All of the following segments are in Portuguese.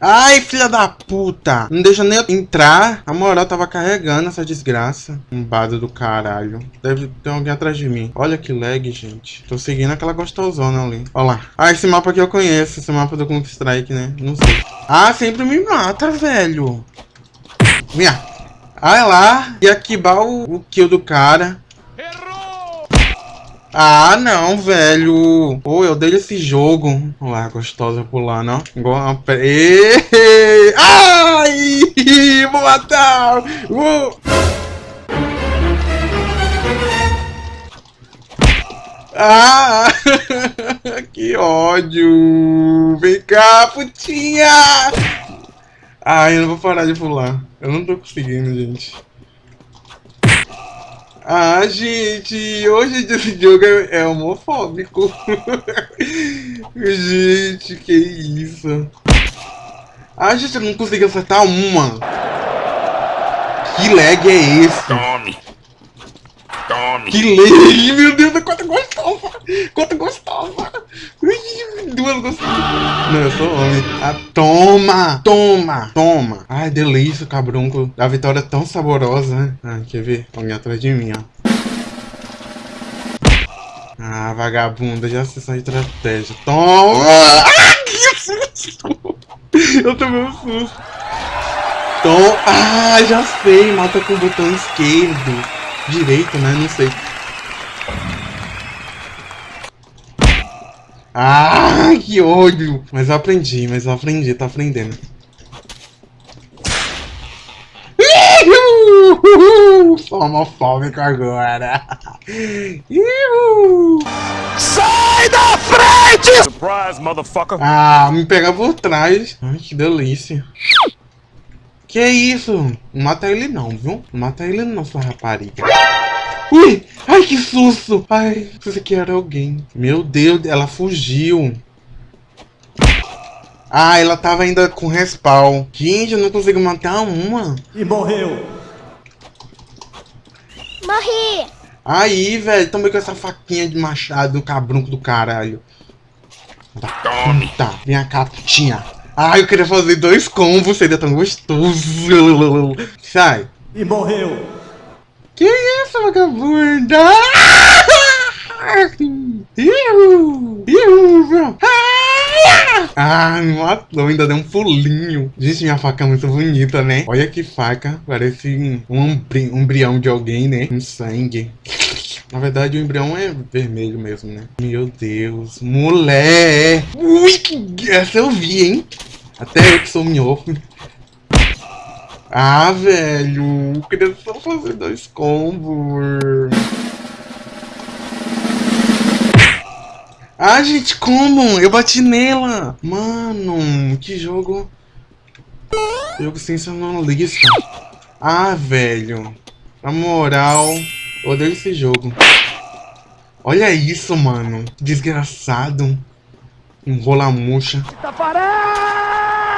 Ai, filha da puta. Não deixa nem eu entrar. A moral tava carregando essa desgraça. Um bado do caralho. Deve ter alguém atrás de mim. Olha que lag, gente. Tô seguindo aquela gostosona ali. Olha lá. Ah, esse mapa aqui eu conheço. Esse mapa do Counter Strike, né? Não sei. Ah, sempre me mata, velho. Minha. Ah, é lá. E aqui o, o kill do cara. Ah, não, velho. Pô, eu dei esse jogo. Olha lá, gostosa pulando, ó. Igual! Ai! Vou matar! Vou... Ah! que ódio! Vem cá, putinha! Ai, eu não vou parar de pular. Eu não tô conseguindo, gente. Ah, gente, hoje esse jogo é, é homofóbico. gente, que isso. Ah, gente, eu não consegui acertar uma. Que lag é esse? Tome. Tome. Que lag, meu Deus, quanto gostosa. Quanto gostosa. Duas gostosas. Não, eu sou homem. Ah, toma, toma, toma. Ai, delícia, cabrunco. A vitória é tão saborosa, né? Ai, quer ver? Alguém atrás de mim, ó. Ah, vagabunda, já sei sua estratégia. Toma! Ah, que susto! Eu tomei um susto. Toma! Ah, já sei, mata com o botão esquerdo. Direito, né? Não sei. Ah, que ódio! Mas eu aprendi, mas eu aprendi, tô aprendendo. Sou homofóbico agora. Sai da frente! Surprise, motherfucker! Ah, me pega por trás. Ai, que delícia. Que isso? Não mata ele não, viu? Não mata ele não, sua rapariga. Ui! Ai, que susto! Ai, isso aqui era alguém. Meu Deus, ela fugiu. Ah, ela tava ainda com respawn. Gente, eu não consigo matar uma. E morreu. Morri. Aí, velho, também com essa faquinha de machado, cabrunco do caralho. Tome. Tá, vem cá, putinha. Ai, eu queria fazer dois combos, seria tão gostoso. Sai. E morreu. Que isso, vagabunda? Iu, iu, ah, me matou, ainda deu um pulinho. Gente, minha faca é muito bonita, né? Olha que faca, parece um embrião de alguém, né? Um sangue. Na verdade, o embrião é vermelho mesmo, né? Meu Deus, mulher! Ui, essa eu vi, hein? Até eu que sou minhoco. Ah, velho, eu queria só fazer dois combos. Ah, gente, como? Eu bati nela. Mano, que jogo... Jogo sensacionalista. Ah, velho. Na moral, odeio esse jogo. Olha isso, mano. Desgraçado. Enrola murcha.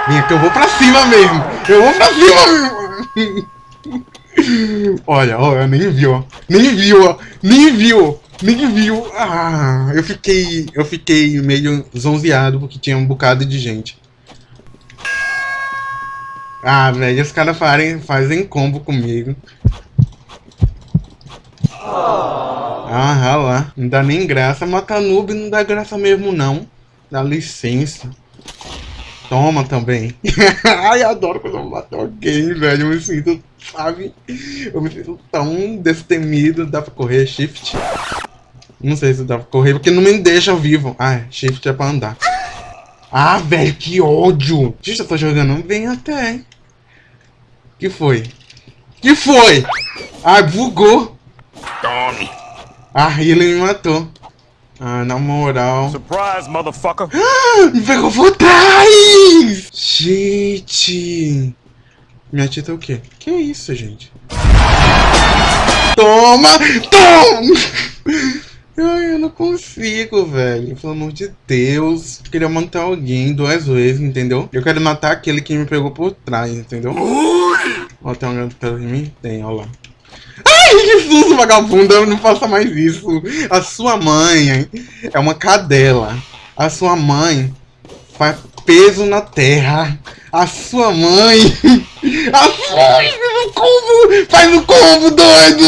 Vem aqui, eu vou pra cima mesmo. Eu vou pra cima mesmo. olha, olha, nem viu, ó. Nem viu, ó. Nem viu. Nem viu. Ah, eu fiquei. Eu fiquei meio zonzeado porque tinha um bocado de gente. Ah, velho, os caras fazem, fazem combo comigo. Ah, lá. Não dá nem graça. Matar noob não dá graça mesmo, não. Dá licença. Toma também. Ai, adoro quando eu mato alguém, velho. Eu me sinto, sabe? Eu me sinto tão destemido. Dá pra correr shift? Não sei se dá pra correr, porque não me deixa vivo. Ah, shift é pra andar. Ah, velho, que ódio. Gente, eu tô jogando bem até, hein? Que foi? Que foi? Ah, bugou. Tome. Ah, ele me matou. Ah, na moral. Surprise, motherfucker. Ah, me pegou por trás! Gente. Minha tia tá o quê? Que isso, gente? Toma! Toma! Ai, eu não consigo, velho. Pelo amor de Deus. Eu queria matar alguém duas vezes, entendeu? Eu quero matar aquele que me pegou por trás, entendeu? Ó, tem alguém perto de mim? Tem, ó lá. Ai, que susto, vagabunda. Não faça mais isso. A sua mãe é uma cadela. A sua mãe faz peso na terra. A sua mãe! A sua mãe faz o combo! Faz o combo, doido!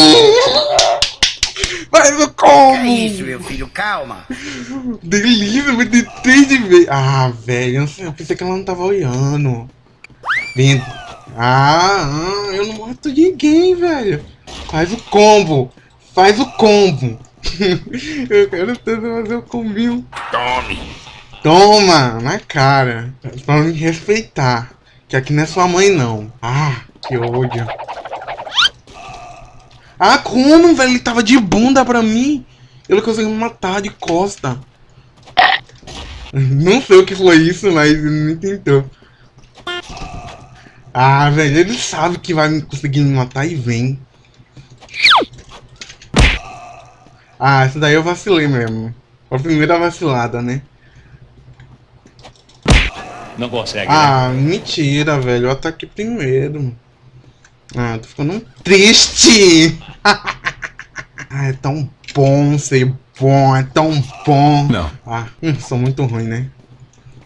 Faz o combo! É isso, meu filho, calma. Delícia, de três de vez. Ah, velho, eu pensei que ela não tava olhando. Vem. Ah, ah, eu não mato ninguém, velho. Faz o combo. Faz o combo. eu quero tanto fazer o combinho. Tome. Toma, na cara. Pra me respeitar. Que aqui não é sua mãe, não. Ah, que ódio. Ah, como, velho? Ele tava de bunda pra mim. Ele conseguiu me matar de costa. Não sei o que foi isso, mas ele não tentou. Ah, velho, ele sabe que vai conseguir me matar e vem. Ah, essa daí eu vacilei mesmo. Foi a primeira vacilada, né? Não consegue, Ah, mentira, velho. Eu ataquei primeiro. Ah, tô ficando triste. ah, é tão bom ser bom, é tão bom. Não. Ah, hum, sou muito ruim, né?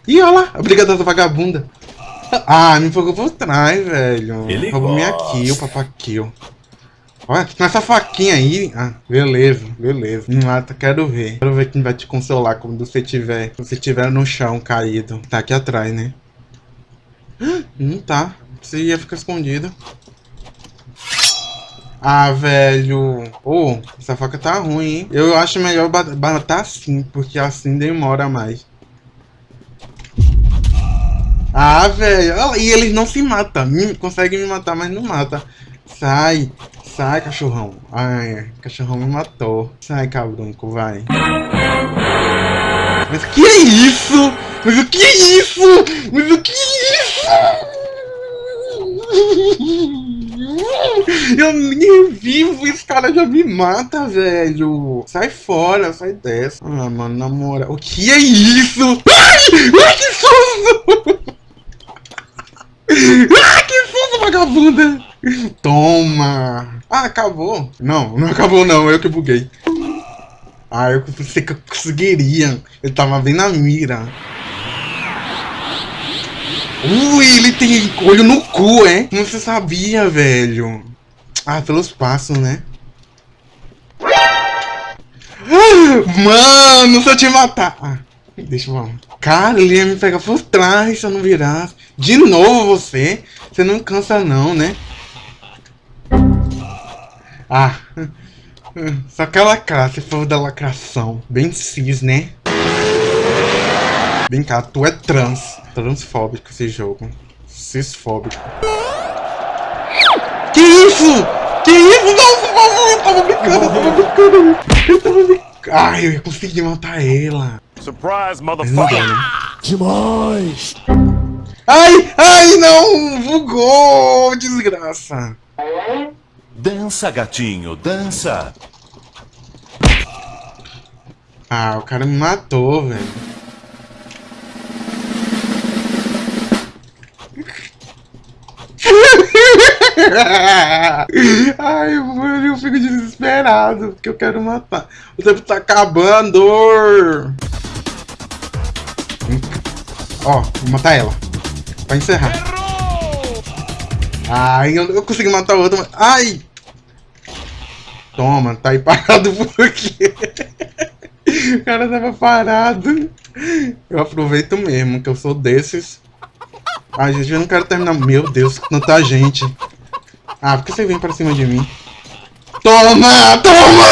Ih, olha lá, a briga das vagabunda. Ah, me pegou por trás, velho. Ele Roubou minha kill, papa kill. Olha, com essa faquinha aí. Ah, beleza, beleza. Mata, quero ver. Quero ver quem vai te consolar quando você tiver. Você estiver no chão caído. Tá aqui atrás, né? Ah, Não tá. Você ia ficar escondido. Ah, velho. Ô, essa faca tá ruim, hein? Eu acho melhor matar assim, porque assim demora mais. Ah, velho. Ah, E eles não se matam. Me- Conseguem me matar, mas não mata. Sai. Sai, cachorrão. Ai, cachorrão me matou. Sai, cabrunco, vai. Mas o que é isso? Mas o que é isso? Mas o que é isso? Eu nem vivo, esse cara já me mata, velho. Sai fora, sai dessa. Ah, mano, na moral. O que é isso? Ai! Ai, que susto! Ah, que susto, vagabunda! Toma! Ah, acabou. Não, não acabou não, eu que buguei. Ah, eu pensei que eu conseguiria. Eu tava bem na mira. Ui, ele tem olho no cu, é? Como você sabia, velho? Ah, pelos passos, né? Mano, se eu te matar... Ah, deixa eu... Cara, ele ia me pegar por trás se eu não virasse. De novo você? Você não cansa não, né? Ah... Só aquela classe foi da lacração. Bem cis, né? Vem cá, tu é trans. Transfóbico esse jogo. Cisfóbico. Que isso? Que isso? Não, por favor, eu tava brincando, eu tava brincando. Eu tava brincando. Ai, eu ia conseguir matar ela. Surprise, não motherfucker. né? Demais! Ai, ai, não! Bugou, desgraça. Dança, gatinho, dança. Ah, o cara me matou, velho. Ai, mano, eu fico desesperado, porque eu quero matar. O tempo tá acabando. Ó, vou matar ela. Pra encerrar. Ai, eu, eu consegui matar outra. mas- Ai! Toma, tá aí parado por quê? O cara tava parado. Eu aproveito mesmo, que eu sou desses. Ai, gente, eu não quero terminar. Meu Deus, tanta gente. Ah, por que você vem pra cima de mim? Toma! Toma!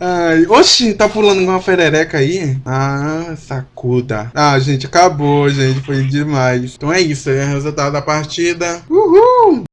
Ai, oxi, tá pulando uma ferereca aí? Ah, sacuda. Ah, gente, acabou, gente. Foi demais. Então é isso, é o resultado da partida. Uhul!